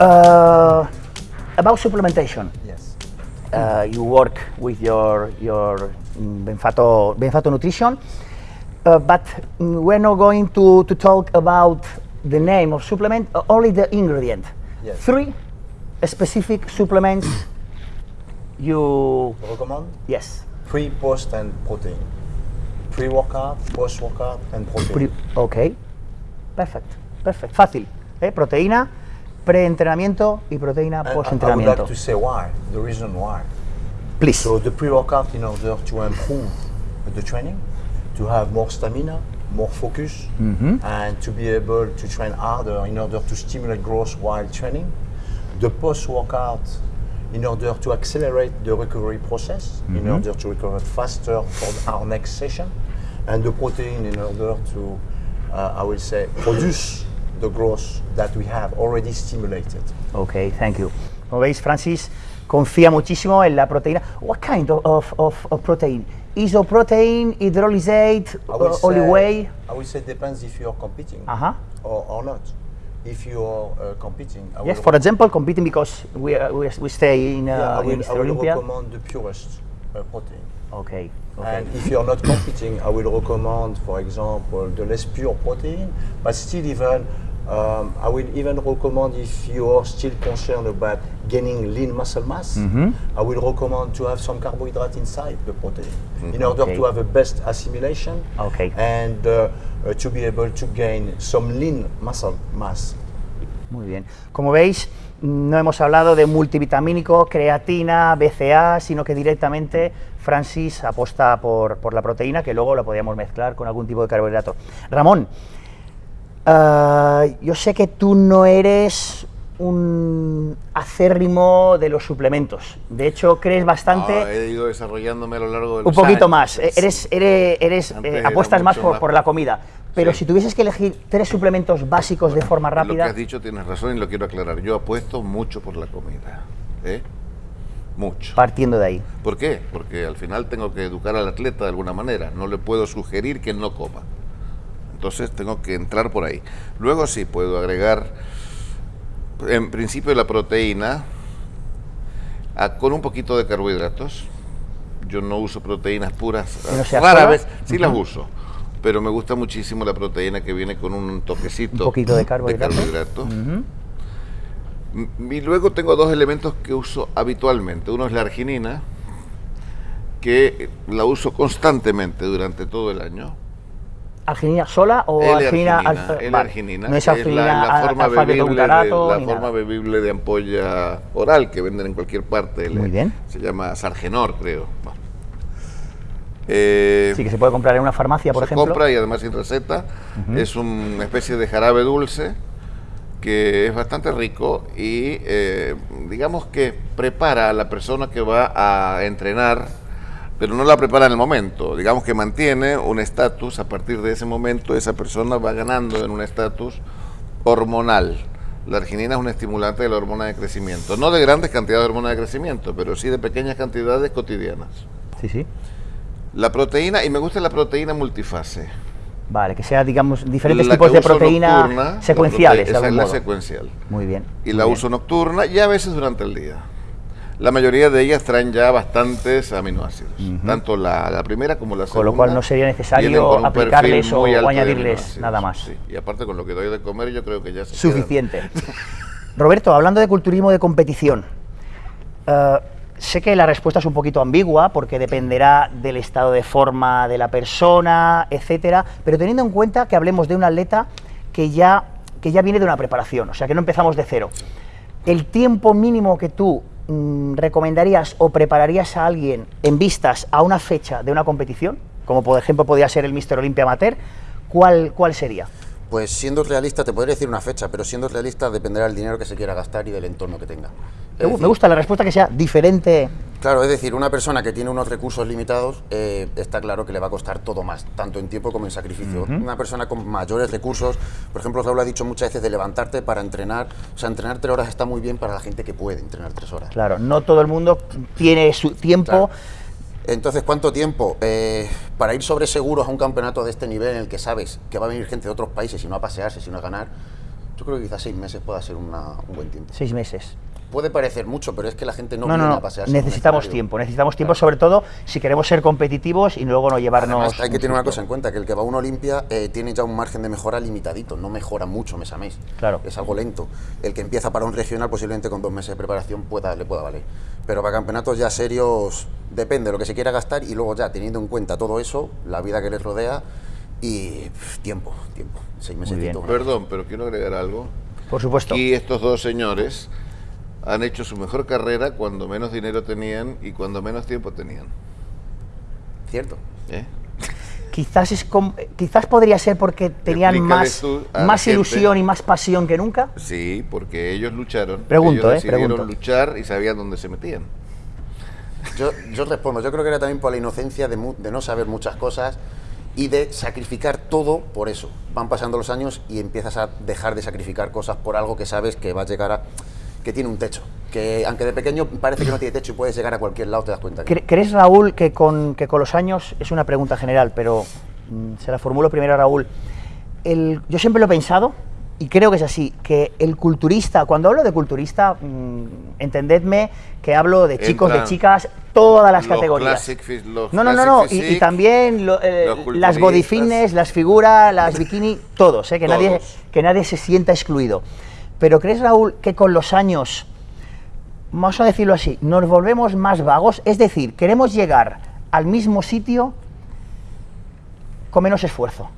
Uh, about supplementation. Yes. Uh, you work with your your mm, Benfato Benfato nutrition, uh, but mm, we're not going to, to talk about the name of supplement, uh, only the ingredient. Yes. Three specific supplements you Recommend yes. pre, post, and protein. Pre-workout, post-workout, and protein. Pri- ok, perfect, perfect, fácil. ¿eh? Proteína, preentrenamiento y proteína And I- would post-entrenamiento. like to say why, the reason why. Please. So the pre-workout in order to improve the training, to have more stamina, more focus, and to be able to train harder in order to stimulate growth while training. The post-workout in order to accelerate the recovery process, in order to recover faster for our next session, and the protein in order to, uh, I will say, produce the growth that we have already stimulated. Ok, thank you. Como veis, Francis confía muchísimo en la proteína. What kind of, of, of, of protein? Isoprotein, hydrolysate, I will uh, olive say- whey? I would say it depends if you are competing Uh-huh. or, or not. If you are uh, competing, I Yes, for example, competing because we, are- we, we stay in, uh, yeah, I in will, I Mr. will Olympia. recommend the purest uh, protein. Ok, ok. And if you are not competing, I will recommend, for example, the less pure protein. But still, even um, I will even recommend if you are still concerned about gaining lean muscle mass, Mm-hmm. I will recommend to have some carbohydrate inside the protein in order Okay. to have a best assimilation Okay. and uh, uh, to be able to gain some lean muscle mass. Muy bien. Como veis, no hemos hablado de multivitamínico, creatina, BCA, sino que directamente Francis aposta por, por la proteína, que luego la podíamos mezclar con algún tipo de carbohidrato. Ramón, ah, yo sé que tú no eres un acérrimo de los suplementos. De hecho, crees bastante... Ah, he ido desarrollándome a lo largo de Un los poquito años. más, eh, eres, eres, eres, eh, apuestas más por, más. por la comida. Pero Sí. si tuvieses que elegir tres suplementos básicos de forma Lo que rápida, has dicho tienes razón y lo quiero aclarar. Yo apuesto mucho por la comida. ¿eh? Mucho. partiendo de ahí. ¿Por qué? Porque al final tengo que educar al atleta de alguna manera. No le puedo sugerir que no coma. Entonces tengo que entrar por ahí. Luego sí puedo agregar, en principio, la proteína a- con un poquito de carbohidratos. Yo no uso proteínas puras. ¿Que no sea Rara vez sí las uso. Pero me gusta muchísimo la proteína que viene con un toquecito Un poquito de carbohidrato. carbohidrato. M- Y luego tengo dos elementos que uso habitualmente. Uno es la arginina, que la uso constantemente durante todo el año. ¿Arginina sola o arginina vale, L-arginina, No es arginina la, la forma, bebible de, la forma bebible de ampolla oral que venden en cualquier parte. Muy bien. Se llama Sargenor, creo. Bueno. Eh, Sí, que se puede comprar en una farmacia, por se ejemplo. compra y además sin receta. Es una especie de jarabe dulce que es bastante rico y eh, digamos que prepara a la persona que va a entrenar, pero no la prepara en el momento. Digamos que mantiene un estatus, a partir de ese momento esa persona va ganando en un estatus hormonal. La arginina es un estimulante de la hormona de crecimiento, no de grandes cantidades de hormona de crecimiento, pero sí de pequeñas cantidades cotidianas. Sí, sí. La proteína, y me gusta la proteína multifase. Vale, que sea, digamos, diferentes La tipos de proteína nocturna, secuenciales, prote- esa es la modo. secuencial. Muy bien. Y la bien. uso nocturna y a veces durante el día. La mayoría de ellas traen ya bastantes aminoácidos, tanto la, la primera como la segunda. Con lo cual no sería necesario aplicarles o- añadirles nada más. sí. Y aparte con lo que doy de comer yo creo que ya se quedan. Suficiente. Roberto, hablando de culturismo de competición, eh, sé que la respuesta es un poquito ambigua porque dependerá del estado de forma de la persona, etcétera, pero teniendo en cuenta que hablemos de un atleta que ya, que ya viene de una preparación, o sea que no empezamos de cero. ¿El tiempo mínimo que tú mm, recomendarías o prepararías a alguien en vistas a una fecha de una competición, como por ejemplo podría ser el Mister Olympia Amateur, ¿cuál, cuál sería? Pues siendo realista, te podría decir una fecha, pero siendo realista dependerá del dinero que se quiera gastar y del entorno que tenga. Es Me decir, gusta la respuesta que sea diferente. Claro, es decir, una persona que tiene unos recursos limitados, eh, está claro que le va a costar todo más, tanto en tiempo como en sacrificio. Una persona con mayores recursos, por ejemplo, Raúl ha dicho muchas veces de levantarte para entrenar, o sea, entrenar tres horas está muy bien para la gente que puede entrenar tres horas. Claro, no todo el mundo tiene su tiempo. Claro. Entonces, ¿cuánto tiempo? Eh, para ir sobre seguros a un campeonato de este nivel en el que sabes que va a venir gente de otros países y no a pasearse, sino a ganar, yo creo que quizás seis meses pueda ser una- un buen tiempo. Seis meses. Puede parecer mucho, pero es que la gente no, No, viene no. a pasearse. Necesitamos tiempo. Necesitamos tiempo, sobre todo si queremos ser competitivos y luego no llevarnos. Además, hay que un tener una cosa en cuenta, que el que va a una Olimpia eh, tiene ya un margen de mejora limitadito, no mejora mucho mes a mes. Claro. Es algo lento. El que empieza para un regional posiblemente con dos meses de preparación pueda, le pueda valer. Pero para campeonatos ya serios depende de lo que se quiera gastar y luego ya teniendo en cuenta todo eso, la vida que les rodea y pff, tiempo, tiempo, seis meses. Perdón, pero quiero agregar algo. Por supuesto. Y estos dos señores han hecho su mejor carrera cuando menos dinero tenían y cuando menos tiempo tenían. Cierto. ¿eh? Quizás, es quizás podría ser porque tenían más, más gente. ilusión y más pasión que nunca. Sí, porque ellos lucharon. Pregunto, ellos eh, decidieron pregunto. luchar y sabían dónde se metían. Yo, yo respondo, yo creo que era también por la inocencia de, mu- de no saber muchas cosas y de sacrificar todo por eso. Van pasando los años y empiezas a dejar de sacrificar cosas por algo que sabes que va a llegar a... que tiene un techo. Que aunque de pequeño parece que no tiene techo y puedes llegar a cualquier lado, te das cuenta. que Cre- ¿Crees, Raúl, que con, que con los años, es una pregunta general, pero mm, se la formulo primero a Raúl, el- yo siempre lo he pensado, y creo que es así, que el culturista, cuando hablo de culturista, mm, entendedme que hablo de chicos, de chicas, todas las los categorías. classic los no, no, no, no, y, también lo- eh, las body fitness, las figuras, las bikini, todos, eh, que, Nadie, Todos. que nadie se sienta excluido. Pero ¿crees, Raúl, que con los años vamos a decirlo así, nos volvemos más vagos, es decir, queremos llegar al mismo sitio con menos esfuerzo.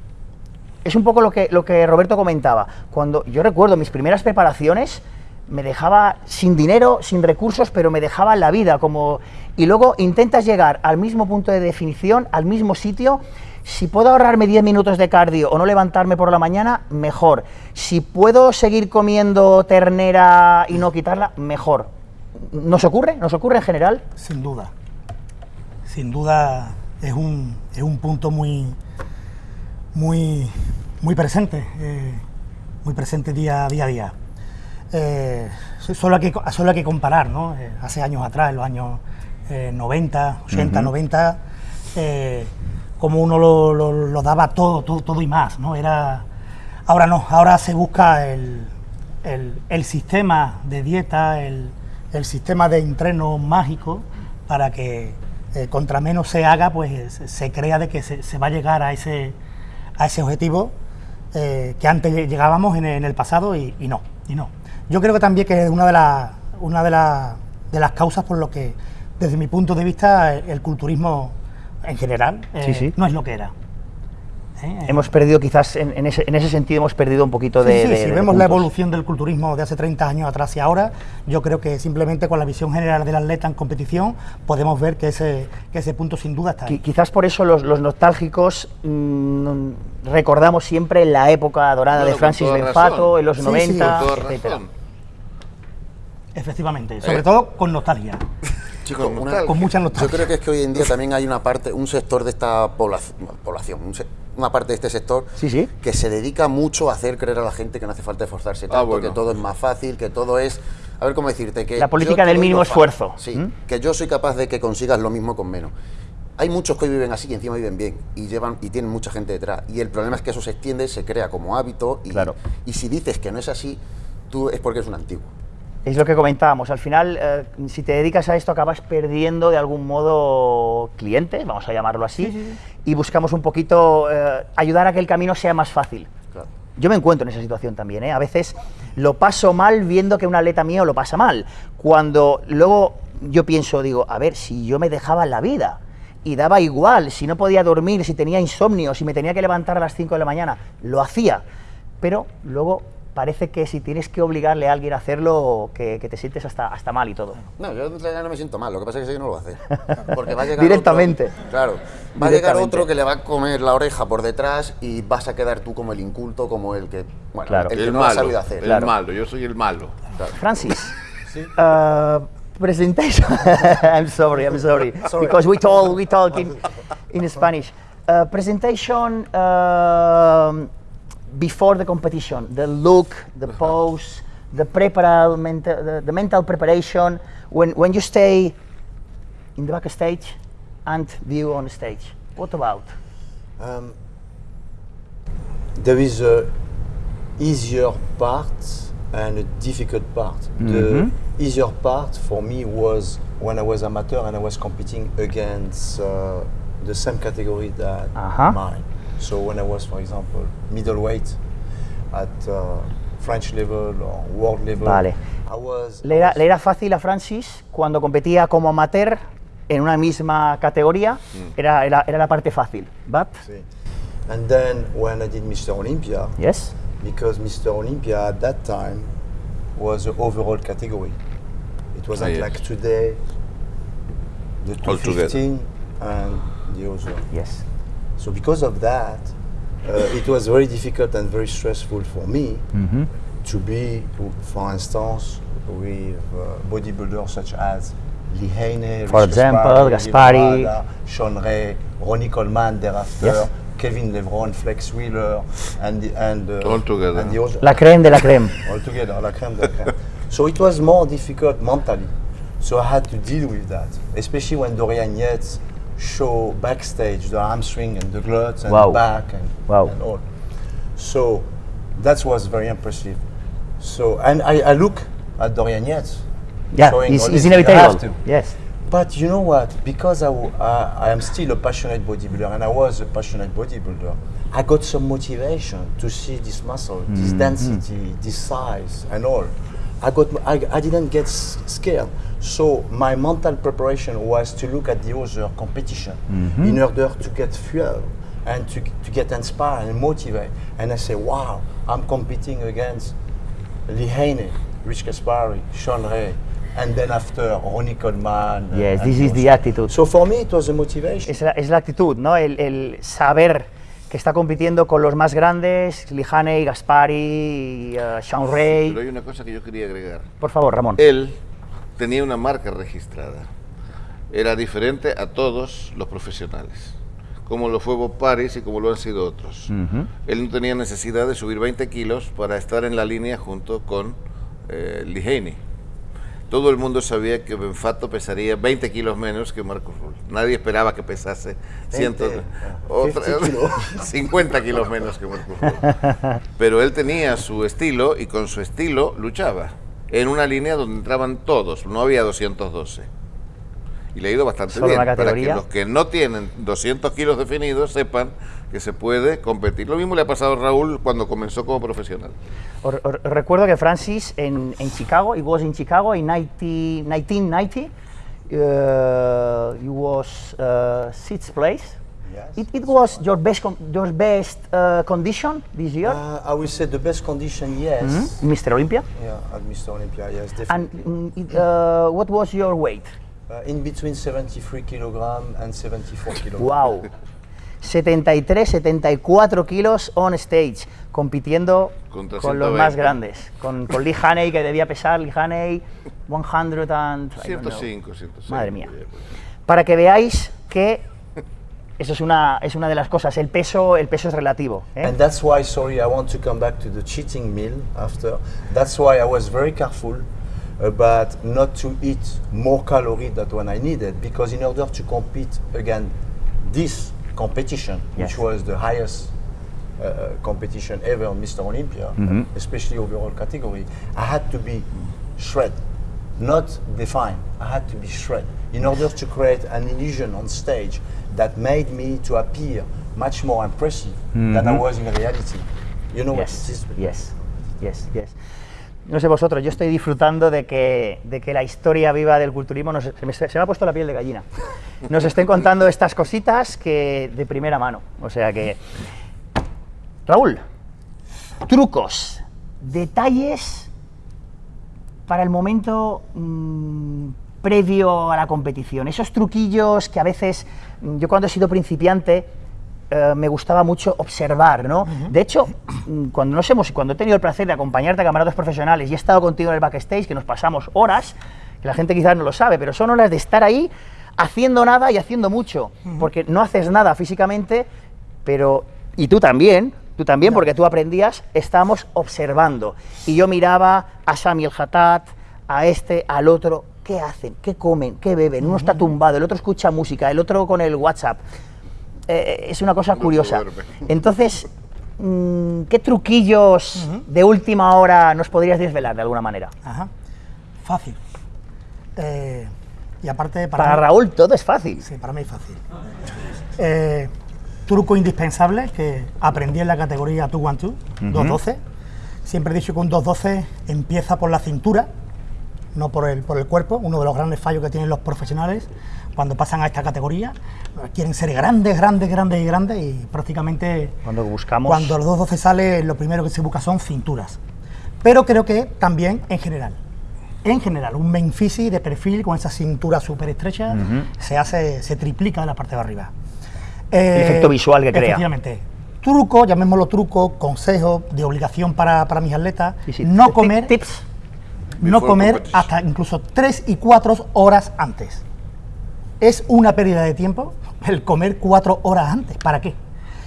Es un poco lo que, lo que Roberto comentaba. Cuando yo recuerdo mis primeras preparaciones, me dejaba sin dinero, sin recursos, pero me dejaba la vida como y luego intentas llegar al mismo punto de definición, al mismo sitio. Si puedo ahorrarme 10 minutos de cardio o no levantarme por la mañana, mejor. Si puedo seguir comiendo ternera y no quitarla, mejor. ¿Nos ocurre? ¿Nos ocurre en general? Sin duda. Sin duda es un, es un punto muy, muy, muy presente, eh, muy presente día, día a día. Eh, so- solo, hay que, solo hay que comparar, ¿no? Eh, hace años atrás, en los años eh, 90, 80, 90, eh, como uno lo, daba todo, todo, todo y más, ¿no? Era, ahora no, ahora se busca el, el- sistema de dieta, el, el sistema de entreno mágico para que eh, contra menos se haga, pues se- crea de que se, se va a llegar a ese, a ese objetivo eh, que antes llegábamos en, el- pasado y, no, y no. Yo creo que también que es una de, las una de, las- causas por lo que, desde mi punto de vista, el culturismo en general eh, Sí, sí. no es lo que era. ¿eh? Hemos perdido quizás, en, en ese, en ese sentido, hemos perdido un poquito Sí, de... sí, de- si de vemos la puntos. evolución del culturismo de hace 30 años atrás y ahora, yo creo que simplemente con la visión general del atleta en competición podemos ver que ese, que ese punto sin duda está ahí. Quizás por eso los, los nostálgicos mm, recordamos siempre la época dorada No, de Francis Benfato, en los Sí, sí, 90, Con toda etcétera. razón. Efectivamente, sobre todo con nostalgia. Chicos, Con una-. Con mucha Yo creo que es que hoy en día también hay una parte, un sector de esta población, población un se- una parte de este sector Sí, sí. que se dedica mucho a hacer creer a la gente que no hace falta esforzarse tanto, Ah, bueno. que todo es más fácil, que todo es, a ver cómo decirte, que La política del mínimo esfuerzo. Sí, ¿Mm? que yo soy capaz de que consigas lo mismo con menos. Hay muchos que hoy viven así y encima viven bien y llevan y tienen mucha gente detrás. Y el problema es que eso se extiende, se crea como hábito y, Claro. y si dices que no es así, tú es porque eres un antiguo. Es lo que comentábamos, al final, eh, si te dedicas a esto, acabas perdiendo de algún modo clientes, vamos a llamarlo así, y buscamos un poquito eh, ayudar a que el camino sea más fácil. Claro. Yo me encuentro en esa situación también, ¿eh? A veces lo paso mal viendo que un atleta mío lo pasa mal. Cuando luego yo pienso, digo, a ver, si yo me dejaba la vida y daba igual, si no podía dormir, si tenía insomnio, si me tenía que levantar a las 5 de la mañana, lo hacía. Pero luego parece que si tienes que obligarle a alguien a hacerlo, que, que te sientes hasta, hasta mal y todo. No, yo no me siento mal, lo que pasa es que que no lo va a hacer. Porque va a llegar Directamente. otro- claro, va a llegar otro que le va a comer la oreja por detrás y vas a quedar tú como el inculto, como el que, bueno, Claro. el que El no lo ha malo. sabido hacer. El Claro. malo, yo soy el malo. Francis, uh, presentation. I'm sorry, I'm sorry, because we talk we talk in, in Spanish. Uh, presentation um, before the competition, the look, the pose, the preparal, mental, the, the mental preparation. When when you stay in the backstage and view on stage, what about? Um, there is a easier part and a difficult part. The easier part for me was when I was amateur and I was competing against uh, the same category that Uh-huh. mine. So when I was, for example, middleweight at uh, French level or world level, Vale. I was. Le era, le era fácil a Francis cuando competía como amateur en una misma categoría, era, era, era la parte fácil. But, See. And then when I did Mr. Olympia, yes, because Mr. Olympia at that time was the overall category. It wasn't yes. like today, the All together. 215 and the other. yes. So because of that, uh, it was very difficult and very stressful for me Mm-hmm. to be, for instance, with uh, bodybuilders such as Lee Haney, For Rich example, Gaspari, Gaspari. Guevara, Sean Ray, Ronnie Coleman thereafter, Yes. Kevin Lebron, Flex Wheeler, and the, and uh, All together. and the other, La creme de la creme. all together, la crème de la crème. so it was more difficult mentally. So I had to deal with that, especially when Dorian Yates show backstage the hamstring and the glutes and Wow. the back and, Wow. and all. So that was very impressive. So and I, I look at Dorian Yates. Yeah, showing it's, all it's have inevitable. to. Yes. But you know what? Because I, w- uh, I am still a passionate bodybuilder and I was a passionate bodybuilder, I got some motivation to see this muscle, this density, this size, and all. I, got, I, I didn't get s- scared. So my mental preparation was to look at the other competition mm-hmm. in order to get fuel and to, to get inspired and motivated. And I say, wow, I'm competing against Lee Haney, Rich Kaspari, Sean Ray, and then after Ronnie Coleman. Yes, this is the attitude. So for me, it was a motivation. Es la, es la actitud, ¿no? El, el saber que está compitiendo con los más grandes, Lijane, Gaspari, eh, Sean Ray. Pero hay una cosa que yo quería agregar. Por favor, Ramón. Él tenía una marca registrada. Era diferente a todos los profesionales, como lo fue Bob Paris y como lo han sido otros. Él no tenía necesidad de subir 20 kilos para estar en la línea junto con eh, Lee Haney. Todo el mundo sabía que Benfato pesaría 20 kilos menos que Marcus Rull. Nadie esperaba que pesase 100, 20, otra- 50 kilos. 50 kilos menos que Marcus Rull. Pero él tenía su estilo y con su estilo luchaba. En una línea donde entraban todos, no había 212. Y le ha ido bastante Solo bien. Para que los que no tienen 200 kilos definidos sepan que se puede competir. Lo mismo le ha pasado a Raúl cuando comenzó como profesional. Recuerdo que Francis en, en Chicago, he was in Chicago in 90, 1990, uh, he was uh, sixth place. Yes. It, it was your best, your best uh, condition this year, Uh, I will say the best condition, yes. Mr. Olympia. Yeah, at Mr. Olympia, yes, And definitely. mm, it, uh, what was your weight? Uh, in between 73 kilogram and 74 kilogram. Wow. 73, 74 kilos on stage, compitiendo con los 120. más grandes. Con, con Lee Haney, que debía pesar, Lee Haney, 100 and... I don't know. 105, 106. Madre mía. Para que veáis que eso es una, es una de las cosas, el peso, el peso es relativo. ¿eh? And that's why, sorry, I want to come back to the cheating meal after. That's why I was very careful about not to eat more calories than when I needed, because in order to compete against this competition, Yes. which was the highest uh, uh competition ever on Mr. Olympia, mm-hmm. especially overall category, I had to be shred, not defined. I had to be shred in order to create an illusion on stage that made me to appear much more impressive than I mm-hmm. was in reality. You know what it Yes, is? yes, yes, yes. No sé vosotros, yo estoy disfrutando de que, de que la historia viva del culturismo, nos- se, me, se me ha puesto la piel de gallina, nos estén contando estas cositas que de primera mano. O sea que, Raúl, trucos, detalles para el momento mm, previo a la competición. Esos truquillos que a veces, mm, yo cuando he sido principiante, eh, me gustaba mucho observar, ¿no? De hecho, mm, cuando nos hemos, cuando he tenido el placer de acompañarte a camaradas profesionales y he estado contigo en el backstage, que nos pasamos horas, que la gente quizás no lo sabe, pero son horas de estar ahí haciendo nada y haciendo mucho, porque no haces nada físicamente, pero y tú también, tú también, porque tú aprendías, estábamos observando. Y yo miraba a Samuel Hatat, a este, al otro, ¿qué hacen? ¿Qué comen? ¿Qué beben? Uno está tumbado, el otro escucha música, el otro con el WhatsApp. Eh, es una cosa No curiosa. Entonces, mm, ¿qué truquillos de última hora nos podrías desvelar de alguna manera? Ajá. Fácil. Eh, y aparte, para, Para mí- Raúl todo es fácil. Sí, para mí es fácil. Eh, truco indispensable que aprendí en la categoría 212, 212. Siempre he dicho que un 212 empieza por la cintura, no por el, por el cuerpo. Uno de los grandes fallos que tienen los profesionales cuando pasan a esta categoría. Quieren ser grandes, grandes, grandes y grandes y prácticamente Cuando buscamos... cuando los 212 sale, lo primero que se busca son cinturas. Pero creo que también en general. En general, un Memphis de perfil con esa cintura súper estrecha se hace, se triplica en la parte de arriba. Eh, efecto visual que crea. Efectivamente. Truco, llamémoslo truco, consejo de obligación para, para mis atletas, Sí, sí, no comer, Tips. no comer hasta incluso 3 y 4 horas antes. Es una pérdida de tiempo el comer 4 horas antes. ¿Para qué?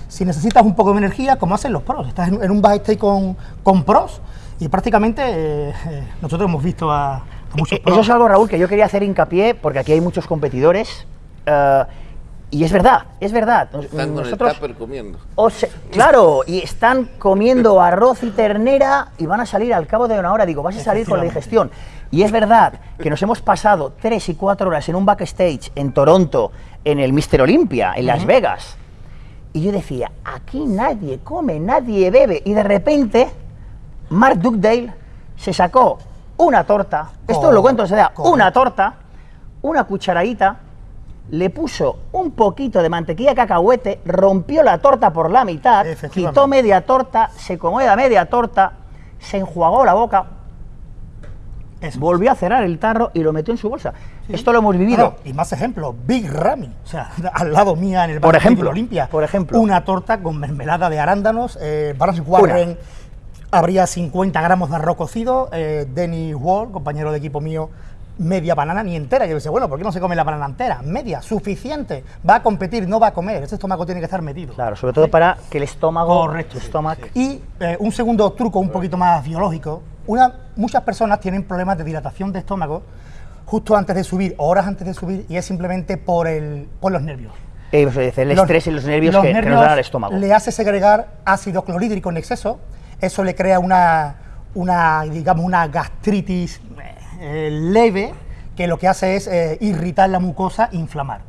Si necesitas un poco de energía, como hacen los pros, estás en, un backstage con, con pros y prácticamente eh, eh, nosotros hemos visto a, a muchos Eh, pros. Eso es algo, Raúl, que yo quería hacer hincapié, porque aquí hay muchos competidores. y es verdad, es verdad. Están con el Nosotros, comiendo. o claro, y están comiendo arroz y ternera y van a salir al cabo de una hora. Digo, vas a salir con la digestión. Y es verdad que nos hemos pasado tres y cuatro horas en un backstage en Toronto, en el Mister Olympia, en Las Vegas. Y yo decía, aquí nadie come, nadie bebe. Y de repente, Mark Dugdale se sacó una torta, esto lo cuento, se da, una torta, una cucharadita, le puso un poquito de mantequilla de cacahuete, rompió la torta por la mitad, quitó media torta, se comió la media torta, se enjuagó la boca, Eso. volvió a cerrar el tarro y lo metió en su bolsa. Esto lo hemos vivido. Claro, y más ejemplos, Big Ramy, o sea, al lado mía en el Por ejemplo, Olimpia. por ejemplo. Una torta con mermelada de arándanos, eh, Barnes Warren, habría 50 gramos de arroz cocido, eh, Denny Wall, compañero de equipo mío, media banana ni entera. Yo decía, bueno, ¿por qué no se come la banana entera? Media, suficiente. Va a competir, no va a comer. Ese estómago tiene que estar metido. Claro, sobre todo para que el estómago, Correcto. el estómago, Y eh, un segundo truco un poquito más biológico. Una, muchas personas tienen problemas de dilatación de estómago justo antes de subir, o horas antes de subir, y es simplemente por, el, por los nervios. eh, el Los- estrés y los nervios los que, que nos dan al estómago. Le hace segregar ácido clorhídrico en exceso. Eso le crea una, una digamos, una gastritis eh, leve que lo que hace es eh, irritar la mucosa, inflamar.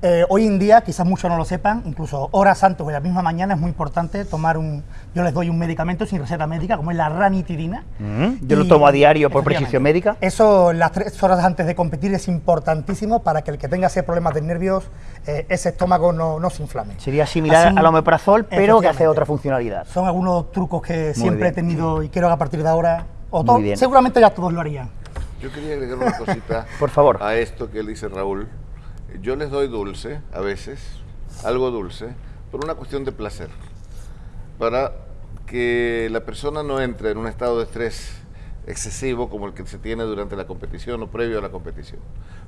Eh, hoy en día, quizás muchos no lo sepan, incluso horas antes o en la misma mañana es muy importante tomar un. Yo les doy un medicamento sin receta médica, como es la ranitidina. Mm, yo lo tomo a diario por prescripción médica. Eso las tres horas antes de competir es importantísimo para que el que tenga ese problemas de nervios, eh, ese estómago no, no se inflame. Sería similar Así- al omeprazol, pero que hace otra funcionalidad. Son algunos trucos que siempre bien. he tenido y quiero que a partir de ahora, o Muy to- bien. seguramente ya todos lo harían. Yo quería agregar una cosita Por favor. a esto que dice Raúl. Yo les doy dulce, a veces, algo dulce, por una cuestión de placer. Para que la persona no entre en un estado de estrés excesivo como el que se tiene durante la competición o previo a la competición.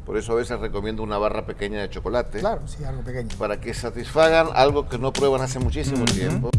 Por eso a veces recomiendo una barra pequeña de chocolate Claro, sí, algo pequeño. para que satisfagan algo que no prueban hace muchísimo tiempo.